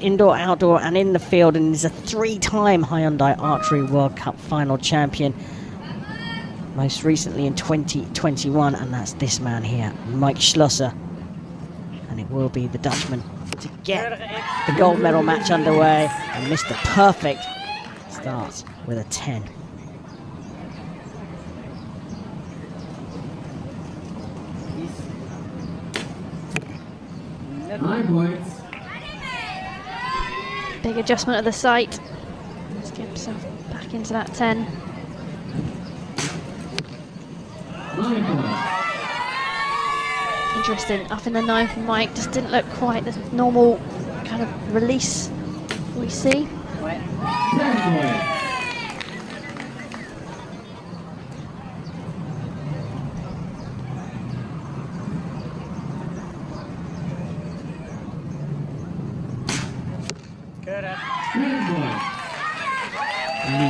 Indoor, outdoor, and in the field, and is a three-time Hyundai Archery World Cup final champion. Most recently in 2021, and that's this man here, Mike Schloesser. And it will be the Dutchman to get the gold medal match underway. And Mr. Perfect starts with a 10. Nine points. Big adjustment of the sight. Let's get himself back into that 10. Interesting. Up in the 9 for Mike. Just didn't look quite the normal kind of release we see.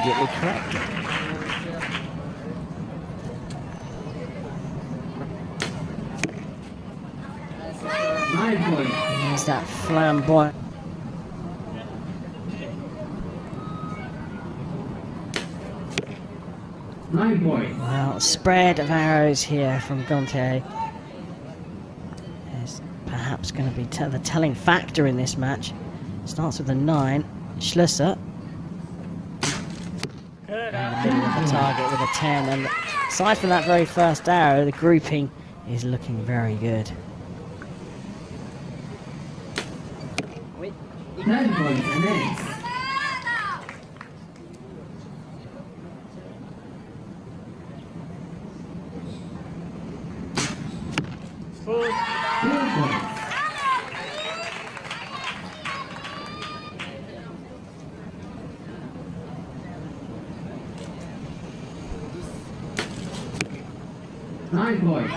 Immediately. Nine points. There's that flamboyant. Nine. Well, spread of arrows here from Gontier is perhaps going to be the telling factor in this match. Starts with a 9. Schloesser. The target with a 10. And aside from that very first arrow, the grouping is looking very good. Ten points and ace. Four points. Nine points.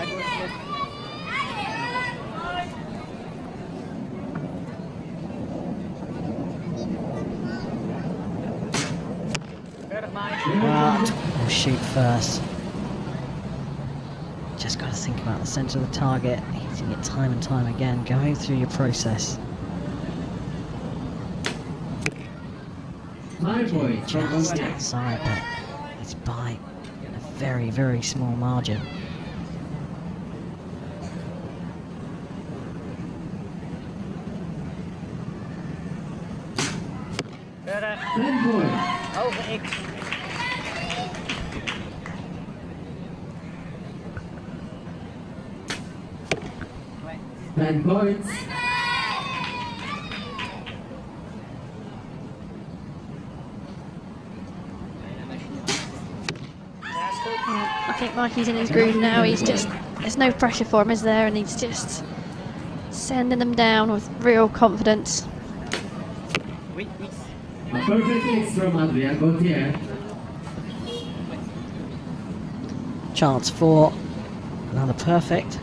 But we'll shoot first. Just got to think about the centre of the target, hitting it time and time again, going through your process. Just outside, but it's by a very, very small margin. Ten points. Ten points. I think Mikey's in his groove now. He's just, there's no pressure for him, is there? And he's just sending them down with real confidence. A perfect mix from Adrian Gontier. Chance for another perfect.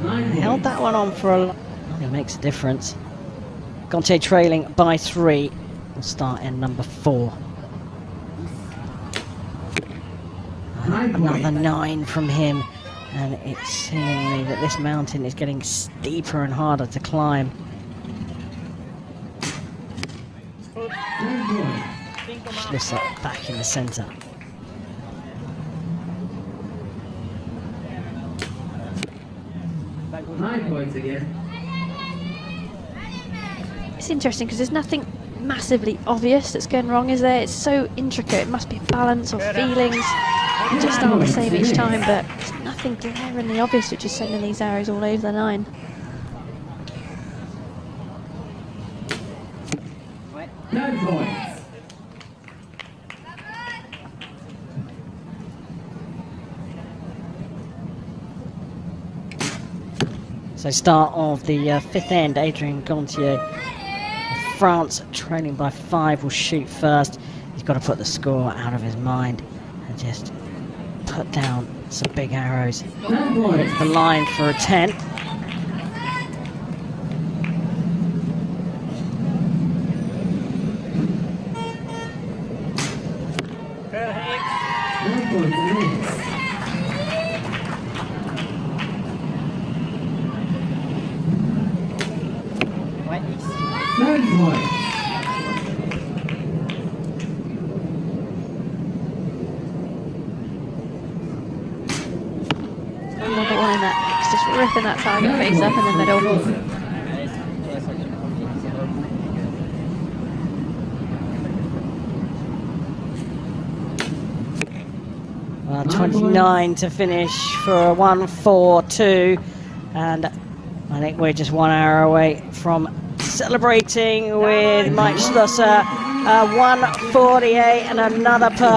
Held that one on for a. It makes a difference. Gontier trailing by three. We'll start in number four. Nine Another nine from him, and it's seemingly that this mountain is getting steeper and harder to climb. Ten points. Back in the centre. Nine points again. It's interesting because there's nothing massively obvious that's going wrong, is there? It's so intricate. It must be balance or feelings. They just aren't the same each time, but there's nothing glaringly obvious which is sending these arrows all over the nine. Points. So start of the uh, fifth end, Adrian Gontier. France trailing by five will shoot first. He's got to put the score out of his mind and just put down some big arrows. It's the line for a 10. Nine points. Ripping that target face up in the middle. Well, 29 to finish for a 1-4-2 and I think we're just one hour away from celebrating with Mike Schloesser. Uh, 148 and another perfect